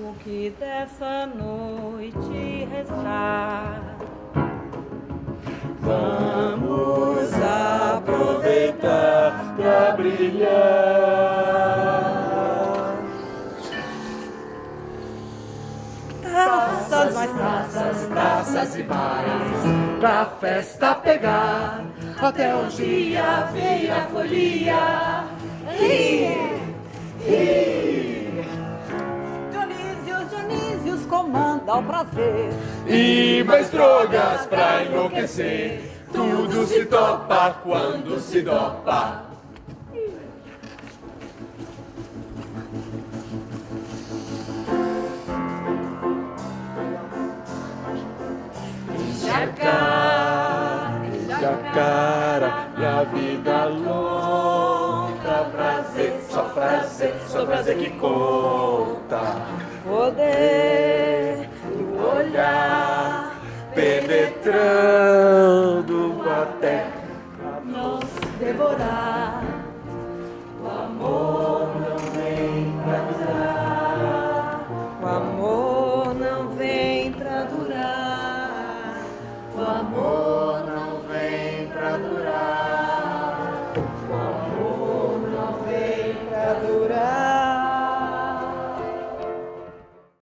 o que dessa noite restar. Vamos aproveitar pra brilhar. Taças, mais Praças, praças e bares, pra festa pegar, até um dia vem a folia. Comanda o prazer. E mais drogas pra enlouquecer. Tudo se topa quando se dopa. Jacara, pra vida longa, prazer, só prazer, só prazer que conta. Poder penetrando até nos devorar. o amor não vem pra durar. O amor não vem pra durar. O amor não vem pra durar.